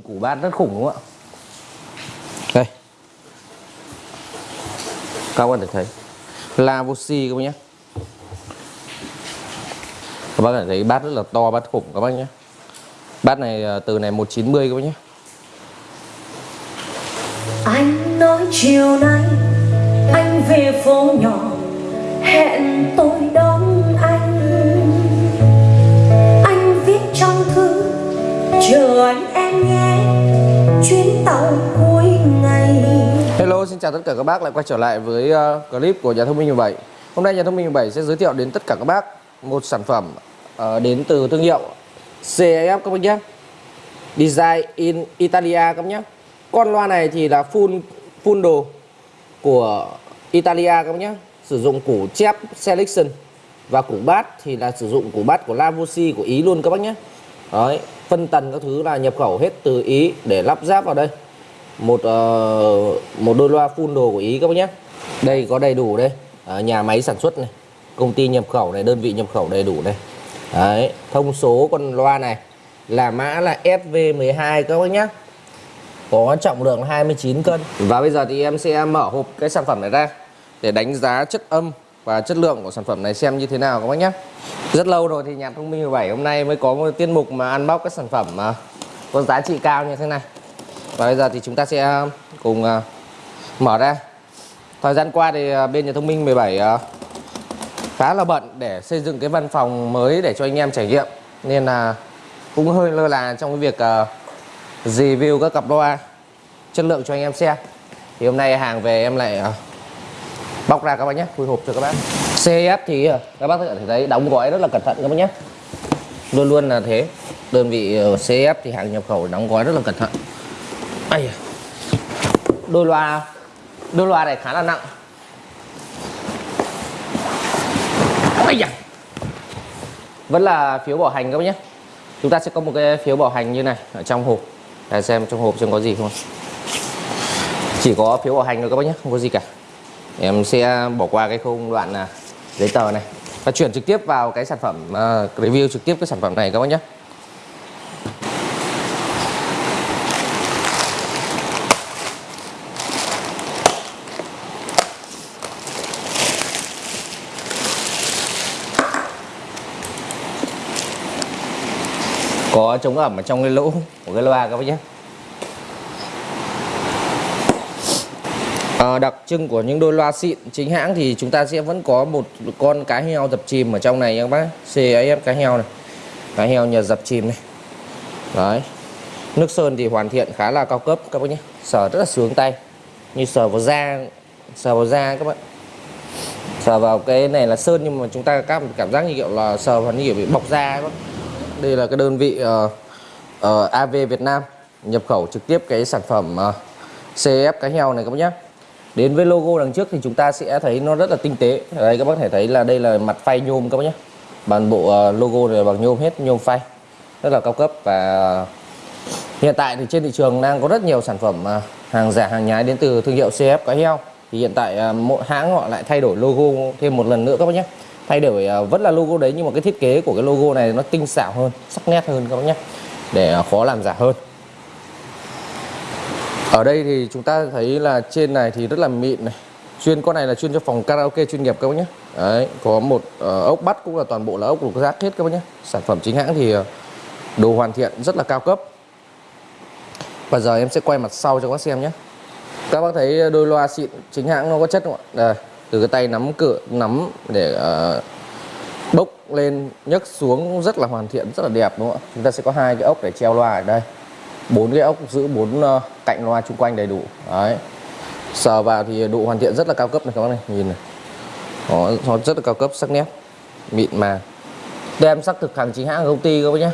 củ bát rất khủng, đúng không ạ? Đây. Các bạn có thể thấy. Lavosi các bác nhé. Các bác có thể thấy bát rất là to, bát khủng các bác nhé. Bát này à, từ này 190 các bác nhé. Anh nói chiều nay anh về phố nhỏ, hẹn tôi đón anh. Anh viết trong thư, chờ anh xin chào tất cả các bác lại quay trở lại với uh, clip của nhà thông minh 17 Hôm nay nhà thông minh 17 sẽ giới thiệu đến tất cả các bác một sản phẩm uh, đến từ thương hiệu CEF các bác nhé. Design in Italia các bác nhé. Con loa này thì là full full đồ của Italia các bác nhé. Sử dụng củ chép Selection và củ bát thì là sử dụng củ bát của Lavosi của Ý luôn các bác nhé. Đấy, phân tần các thứ là nhập khẩu hết từ Ý để lắp ráp vào đây một uh, một đôi loa full đồ của Ý các bác nhé. Đây có đầy đủ đây. À, nhà máy sản xuất này công ty nhập khẩu này đơn vị nhập khẩu đầy đủ này Đấy, thông số con loa này là mã là SV12 các bác nhé. Có trọng lượng 29 cân. Và bây giờ thì em sẽ mở hộp cái sản phẩm này ra để đánh giá chất âm và chất lượng của sản phẩm này xem như thế nào các bác nhé. Rất lâu rồi thì nhà thông minh 17 hôm nay mới có một tiết mục mà ăn bóc các sản phẩm mà có giá trị cao như thế này và bây giờ thì chúng ta sẽ ờ, cùng uh, mở ra. Thời gian qua thì uh, bên nhà thông minh 17 uh, khá là bận để xây dựng cái văn phòng mới để cho anh em trải nghiệm. Nên là cũng hơi lơ là trong cái việc uh, review các cặp loa chất lượng cho anh em xem thì hôm nay hàng về em lại uh, bóc ra các bác nhé. Khui hộp cho các bác. CF thì uh, các bác có thể thấy đóng gói rất là cẩn thận các bác nhé. Luôn luôn là thế. Đơn vị CF thì hàng nhập khẩu đóng gói rất là cẩn thận. Ây đôi loa đôi loa này khá là nặng. Ây da. vẫn là phiếu bảo hành các bác nhé. Chúng ta sẽ có một cái phiếu bảo hành như này ở trong hộp. Để xem trong hộp xem có gì không chỉ có phiếu bảo hành thôi các bác nhé không có gì cả. Em sẽ bỏ qua cái khung đoạn là giấy tờ này. Và chuyển trực tiếp vào cái sản phẩm uh, review trực tiếp cái sản phẩm này các bác nhé. Có chống ẩm ở trong cái lỗ của cái loa các bác nhé. À, đặc trưng của những đôi loa xịn chính hãng thì chúng ta sẽ vẫn có một con cá heo dập chìm ở trong này nha các bác. CAF cá heo này. Cá heo nhờ dập chìm này. Đấy. Nước sơn thì hoàn thiện khá là cao cấp các bác nhé. Sờ rất là sướng tay. Như sờ vào da sờ vào da các bạn. Sờ vào cái này là sơn nhưng mà chúng ta cảm cảm giác như kiểu là sờ vào như kiểu bị bọc da các bác đây là cái đơn vị ờ, ờ, uh, uh, AV Việt Nam nhập khẩu trực tiếp cái sản phẩm ờ, uh, CF cá heo này các bác nhé đến với logo đằng trước thì chúng ta sẽ thấy nó rất là tinh tế. Đây các bác thể thấy là đây là mặt phay nhôm các bác nhé bản bộ uh, logo này bằng nhôm hết nhôm phay rất là cao cấp và hiện tại thì trên thị trường đang có rất nhiều sản phẩm uh, hàng giả hàng nhái đến từ thương hiệu CF cá heo. Thì hiện tại uh, mỗi hãng họ lại thay đổi logo thêm một lần nữa các bác nhé thay đổi à, vẫn là logo đấy nhưng mà cái thiết kế của cái logo này nó tinh xảo hơn sắc nét hơn các bác nhé để à, khó làm giả hơn. Ở đây thì chúng ta thấy là trên này thì rất là mịn này. Chuyên con này là chuyên cho phòng karaoke chuyên nghiệp các bác nhé. Đấy có một uh, ốc bắt cũng là toàn bộ là ốc lục giác hết các bác nhé. Sản phẩm chính hãng thì ờ, đồ hoàn thiện rất là cao cấp. Và giờ em sẽ quay mặt sau cho các bác xem nhé. Các bác thấy đôi loa xịn chính hãng nó có chất không ạ? Đây từ cái tay nắm cửa nắm để uh, bốc lên nhấc xuống rất là hoàn thiện rất là đẹp đúng không ạ? Chúng ta sẽ có hai cái ốc để treo loa ở đây. Bốn cái ốc giữ bốn uh, cạnh loa chung quanh đầy đủ. Đấy. Sờ vào thì độ hoàn thiện rất là cao cấp này các bác này nhìn này. Nó, nó rất là cao cấp sắc nét mịn mà tem xác thực hàng chính hãng công ty các bác nhé.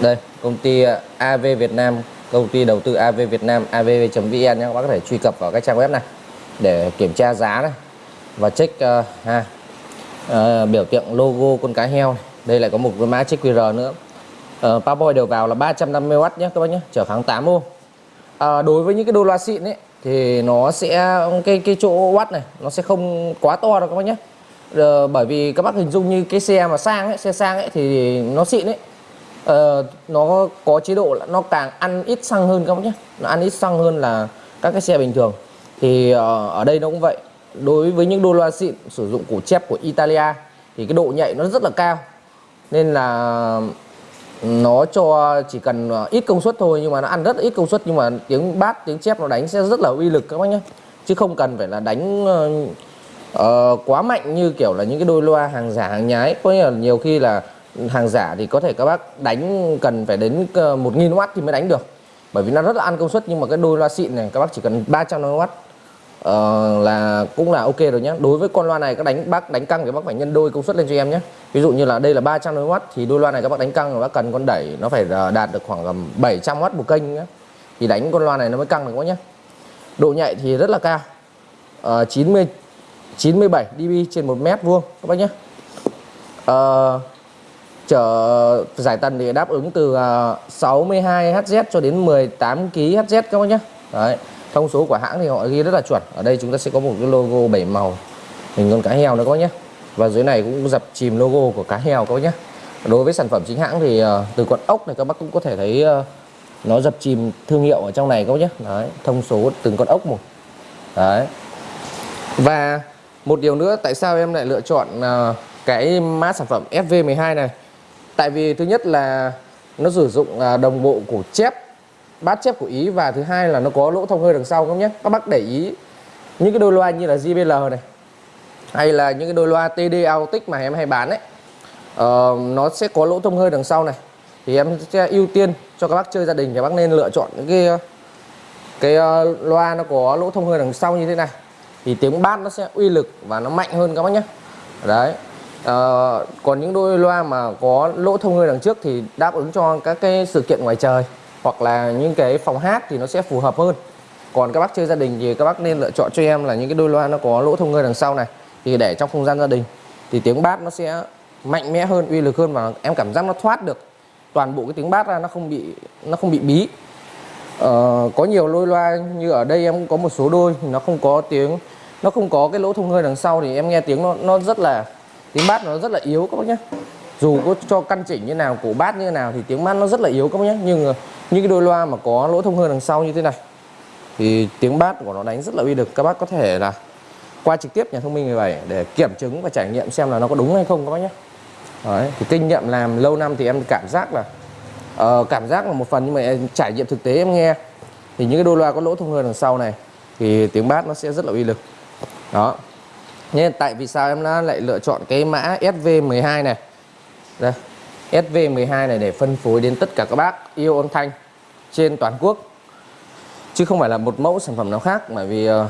Đây công ty ờ, AV Việt Nam công ty đầu tư AV Việt Nam avv.vn nhé. Các bác có thể truy cập vào cái trang web này để kiểm tra giá này và check uh, ha uh, biểu tượng logo con cá heo này. đây lại có một cái mã check QR nữa. Ờ, uh, Powerboy đều vào là 350W nhé các bác nhé trở kháng 8 ô. Uh, đối với những cái đô loa xịn ấy thì nó sẽ cái cái chỗ watt này nó sẽ không quá to đâu các bác nhé uh, bởi vì các bác hình dung như cái xe mà sang ấy xe sang ấy thì nó xịn ấy. Ờ, nó có chế độ là nó càng ăn ít xăng hơn các bác nhé nó ăn ít xăng hơn là các cái xe bình thường. Thì uh, ở đây nó cũng vậy đối với những đôi loa xịn sử dụng củ chép của Italia thì cái độ nhạy nó rất là cao. Nên là nó cho chỉ cần ờ, ít công suất thôi nhưng mà nó ăn rất là ít công suất nhưng mà tiếng bát tiếng chép nó đánh sẽ rất là uy lực các bác nhé. Chứ không cần phải là đánh uh, quá mạnh như kiểu là những cái đôi loa hàng giả hàng nhái. Có nghĩa là nhiều khi là hàng giả thì có thể các bác đánh cần phải đến 1000W thì mới đánh được. Bởi vì nó rất là ăn công suất nhưng mà cái đôi loa xịn này các bác chỉ cần 350W uh, là cũng là ok rồi nhé đối với con loa này các đánh bác đánh căng thì bác phải nhân đôi công suất lên cho em nhé ví dụ như là đây là 300W thì đôi loa này các bác đánh căng rồi bác cần con đẩy nó phải ờ, đạt được khoảng 700W một kênh nhé thì đánh con loa này nó mới căng được quá nhé độ nhạy thì rất là cao. Uh, 90 97 dB trên 1 mét vuông các bác nhé uh, ờ, chở giải tần thì đáp ứng từ 62 Hz cho đến 18 kg Hz các bác nhé Đấy thông số của hãng thì họ ghi rất là chuẩn. Ở đây chúng ta sẽ có một cái logo bảy màu. Hình con cá heo nữa các bác nhé và dưới này cũng dập chìm logo của cá heo các bác nhé đối với sản phẩm chính hãng thì ờ, từ con ốc này các bác cũng có thể thấy ờ, nó dập chìm thương hiệu ở trong này các bác nhé Đấy. thông số từng con ốc một. Đấy. và một điều nữa, tại sao em lại lựa chọn ờ, cái mã sản phẩm FV12 này? Tại vì thứ nhất là nó sử dụng đồng bộ của chép bát chép của ý và thứ hai là nó có lỗ thông hơi đằng sau không nhé. Các bác để ý những cái đôi loa như là JBL này hay là những cái đôi loa TD Autic mà em hay bán ấy uh, nó sẽ có lỗ thông hơi đằng sau này. Thì em sẽ ưu tiên cho các bác chơi gia đình thì bác nên lựa chọn những cái cái uh, loa nó có lỗ thông hơi đằng sau như thế này. Thì tiếng bát nó sẽ uy lực và nó mạnh hơn các bác nhé. Đấy uh, còn những đôi loa mà có lỗ thông hơi đằng trước thì đáp ứng cho các cái sự kiện ngoài trời hoặc là những cái phòng hát thì nó sẽ phù hợp hơn. Còn các bác chơi gia đình thì các bác nên lựa chọn cho em là những cái đôi loa nó có lỗ thông hơi đằng sau này thì để trong không gian gia đình thì tiếng bát nó sẽ mạnh mẽ hơn uy lực hơn và em cảm giác nó thoát được. Toàn bộ cái tiếng bát ra nó không bị nó không bị bí. Ờ, có nhiều đôi loa như ở đây em có một số đôi nó không có tiếng nó không có cái lỗ thông hơi đằng sau thì em nghe tiếng nó nó rất là tiếng bát nó rất là yếu các bác nhé dù có cho căn chỉnh như nào cổ bát như nào thì tiếng bát nó rất là yếu các bác nhé nhưng những cái đôi loa mà có lỗ thông hơi đằng sau như thế này thì tiếng bát của nó đánh rất là uy lực. Các bác có thể là qua trực tiếp nhà thông minh 17 để kiểm chứng và trải nghiệm xem là nó có đúng hay không các bác nhé. Đấy, thì kinh nghiệm làm lâu năm thì em cảm giác là uh, cảm giác là một phần nhưng mà em trải nghiệm thực tế em nghe. Thì những cái đôi loa có lỗ thông hơi đằng sau này thì tiếng bát nó sẽ rất là uy lực. Đó. Nên tại vì sao em lại lựa chọn cái mã SV12 này? Đây SV12 này để phân phối đến tất cả các bác yêu âm thanh trên toàn quốc. Chứ không phải là một mẫu sản phẩm nào khác bởi vì uh,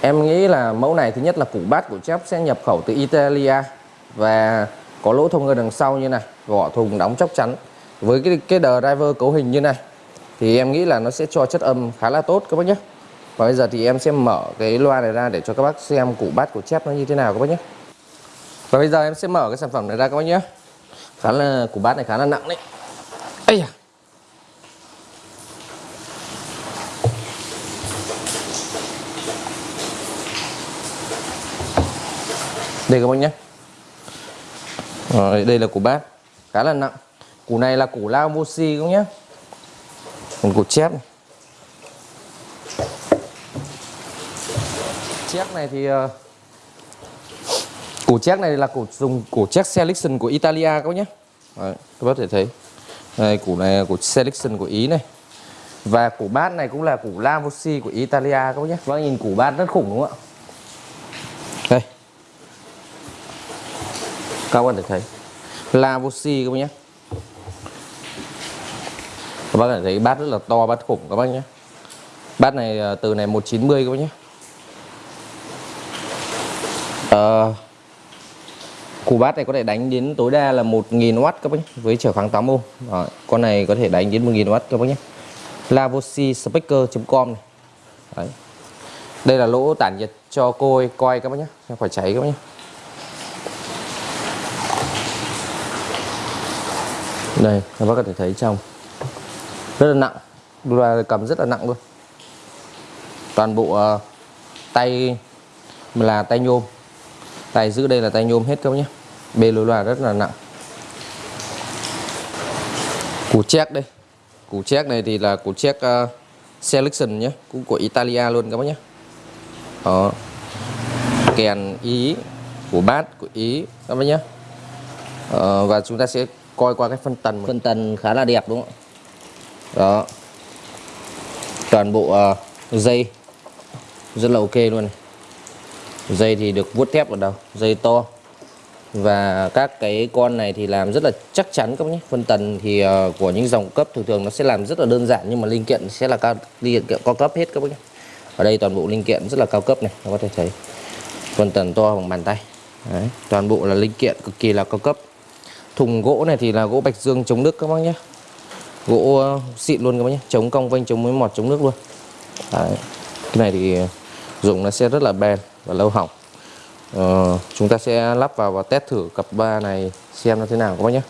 em nghĩ là mẫu này thứ nhất là củ bát của chép sẽ nhập khẩu từ Italia và có lỗ thông ở đằng sau như này vỏ thùng đóng chắc chắn. Với cái cái driver cấu hình như này thì em nghĩ là nó sẽ cho chất âm khá là tốt các bác nhé. Và bây giờ thì em sẽ mở cái loa này ra để cho các bác xem củ bát của chép nó như thế nào các bác nhé. Và bây giờ em sẽ mở cái sản phẩm này ra các bác nhé. Khá là củ bát này khá là nặng đấy. Ây da. Đây các bác nhé. Rồi, đây là củ bát khá là nặng. Củ này là củ lao mochi các nhé. Còn củ chép này. Chép này thì uh, củ chép này là củ dùng củ chép selection của Italia các bác nhé. Đấy, các bác thể thấy. Đây củ này là củ selection của Ý này. Và củ bát này cũng là củ Lavosi của Italia các bác nhé. Các bác nhìn củ bát rất khủng đúng không ạ? Các bạn thể thấy. Lavosi các bác nhé. Các bác thể thấy bát rất là to bát khủng các bác nhé. Bát này à, từ này 190 các bác nhé. À, củ bát này có thể đánh đến tối đa là 1000W các bác nhé với trở kháng 8 ohm Đó, con này có thể đánh đến 1000W các bác nhé. Lavosi speaker.com này. Đấy. đây là lỗ tản nhiệt cho côi coi các bác nhé không phải cháy các bác nhé. Đây các bác có thể thấy trong. Rất là nặng. Là cầm rất là nặng luôn. Toàn bộ uh, tay là tay nhôm. Tay giữ đây là tay nhôm hết các bác nhé. Bê lối loa rất là nặng. Củ check đây. Củ check này thì là củ check uh, ờ, selection nhé. Cũng của Italia luôn các bác nhé. Đó. Kèn ý của bát của ý các bác nhé. Ờ, và chúng ta sẽ coi qua cái phân tần phân tần khá là đẹp đúng không ạ? Đó. Toàn bộ uh, dây. Rất là ok luôn này. Dây thì được vuốt thép vào đầu dây to. Và các cái con này thì làm rất là chắc chắn các bác nhé. Phân tần thì uh, của những dòng cấp thường thường nó sẽ làm rất là đơn giản nhưng mà linh kiện sẽ là cao linh kiện cao cấp hết các bác nhé. Ở đây toàn bộ linh kiện rất là cao cấp này các có thể thấy. Phân tần to bằng bàn tay. Đấy, toàn bộ là linh kiện cực kỳ là cao cấp thùng gỗ này thì là gỗ bạch dương chống nước các bác nhé. Gỗ ờ, xịn luôn các bác nhé. Chống cong vênh chống mối mọt chống nước luôn. Đấy. cái này thì dùng nó sẽ rất là bền và lâu hỏng. Ờ, chúng ta sẽ lắp vào và test thử cặp ba này xem nó thế nào các bác nhé.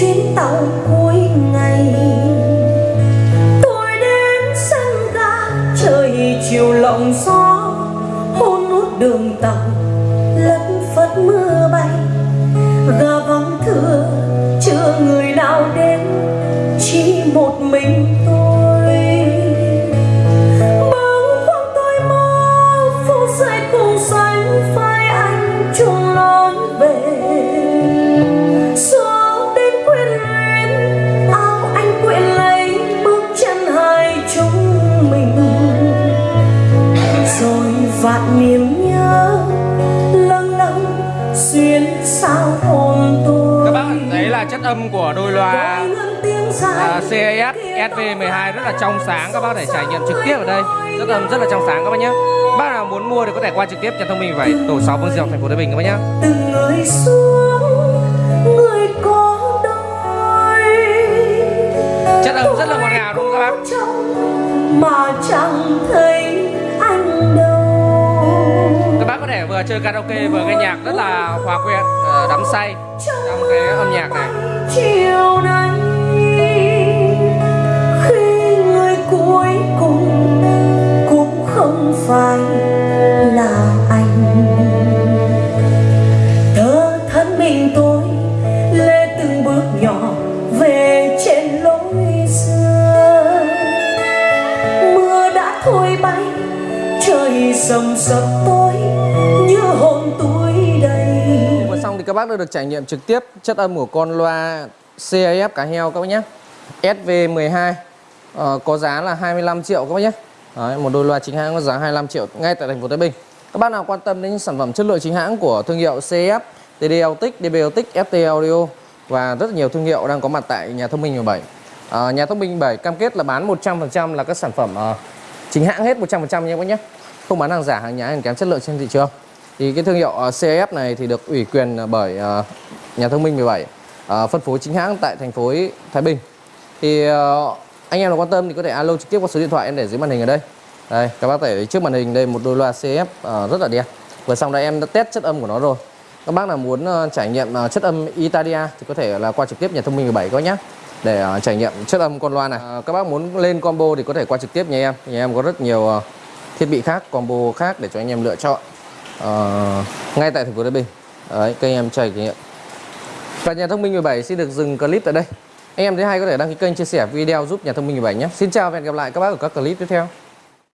Chuyến tàu cuối ngày. Tôi đến sân ga, trời chiều lộng gió, hôn nút đường tàu, lất phất mưa SV12 rất là trong sáng các bác thể trải nghiệm trực tiếp ở đây. Rất âm rất là trong sáng các bác nhé bác nào muốn mua thì có thể qua trực tiếp nhà thông minh vậy tổ 6 Vương Diệu thành phố Thái Bình các bác nhé từng người xuống người có đôi. Chất âm rất là ngọt ngào đúng không các bác? Trong mà chẳng thấy anh đâu. Các bác có thể vừa chơi karaoke vừa nghe nhạc rất là hòa quyện ờ, đắm say. Trong cái âm nhạc này. Chiều nay cuối cùng cũng không phải là anh. Tớ thân mình tôi lê từng bước nhỏ về trên lối xưa. Mưa đã thôi bay, trời sầm sập tối như hồn tôi đây vừa xong thì các bác đã được trải nghiệm trực tiếp chất âm của con loa CAF cá heo các bác nhé. SV12 Ờ, có giá là 25 triệu các bác nhé. Đấy, một đôi loa chính hãng có giá 25 triệu ngay tại thành phố Thái Bình. Các bác nào quan tâm đến những sản phẩm chất lượng chính hãng của thương hiệu CF, TDLTIC, DBLTIC, FT Audio và rất nhiều thương hiệu đang có mặt tại nhà thông minh 17 à, ờ, nhà thông minh 17 cam kết là bán 100% là các sản phẩm uh, chính hãng hết 100% nha các bác nhé. Không bán hàng giả hàng nhái hàng kém chất lượng trên thị trường. Thì cái thương hiệu uh, CF này thì được ủy quyền bởi uh, nhà thông minh 17 uh, phân phối chính hãng tại thành phố Thái Bình. Thì uh, anh em nào quan tâm thì có thể alo trực tiếp qua số điện thoại em để dưới màn hình ở đây. Đây các bác thấy trước màn hình đây một đôi loa CF uh, ờ, rất là đẹp. Vừa xong đây em đã test chất âm của nó rồi. Các bác nào muốn uh, trải nghiệm uh, chất âm Italia thì có thể là qua trực tiếp nhà thông minh 17 các nhé để uh, trải nghiệm chất âm con loa này. Uh, các bác muốn lên combo thì có thể qua trực tiếp nhà em. Nhà em có rất nhiều uh, thiết bị khác combo khác để cho anh em lựa chọn. Uh, ngay tại thành phố Thái Bình. Đấy kênh em trải nghiệm và nhà thông minh 17 xin được dừng clip tại đây anh em thấy hay có thể đăng ký kênh, chia sẻ video giúp nhà thông minh 17 nhé. Xin chào và hẹn gặp lại các bác ở các clip tiếp theo.